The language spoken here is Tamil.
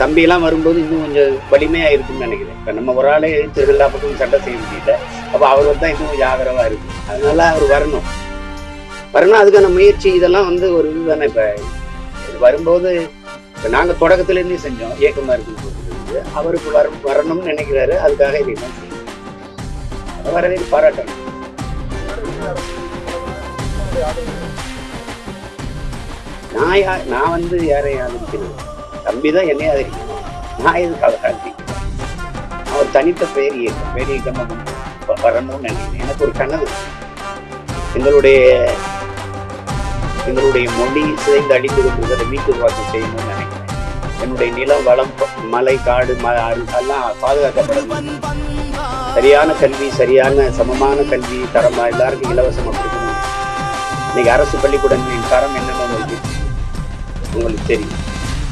தம்பியெல்லாம் வரும்போது இன்னும் கொஞ்சம் வலிமையாக இருக்கும்னு நினைக்கிறேன். இப்போ நம்ம ஒரு ஆளே எழுத்து எல்லா பக்கமும் சண்டை செய்ய முடியல. அப்போ அவர் தான் இன்னும் கொஞ்சம் ஆதரவாக இருக்கு அதனால அவர் வரணும். வரணும் அதுக்கான முயற்சி இதெல்லாம் வந்து ஒரு இதுதானே இப்போ. வரும்போது இப்போ நாங்கள் தொடக்கத்துலேருந்தே செஞ்சோம். இயக்கமாக இருக்குன்னு அவருக்கு வர வரணும்னு நினைக்கிறாரு. அதுக்காக இதெல்லாம் செய்யணும். வரவே பாராட்டணும். நான் யா நான் வந்து யாரையும் ஆதரிக்கிறேன் தம்பி தான் என்னையும் அதிகம் நான் எதுக்கு அவரை ஆதரிக்கணும் அவர் தனித்த பேர் இயக்கம் பேர் இயக்கமாக வரணும்னு நினைக்கிறேன். எனக்கு ஒரு கனவு. எங்களுடைய எங்களுடைய மொழி சிதைந்து அடித்து கொண்டிருக்கிறத மீட்டு வாக்கம் செய்யணும்னு நினைக்கிறேன். என்னுடைய நிலம் வளம் மலை காடு ம எல்லாம் பாதுகாக்கப்படணும். சரியான கல்வி சரியான சமமான கல்வி தரமா எல்லாருக்கும் இலவசமாக கொடுக்கணும். இன்னைக்கு அரசு பள்ளிக்கூடங்களின் தரம் என்னன்னு உங்களுக்கு உங்களுக்கு தெரியும்?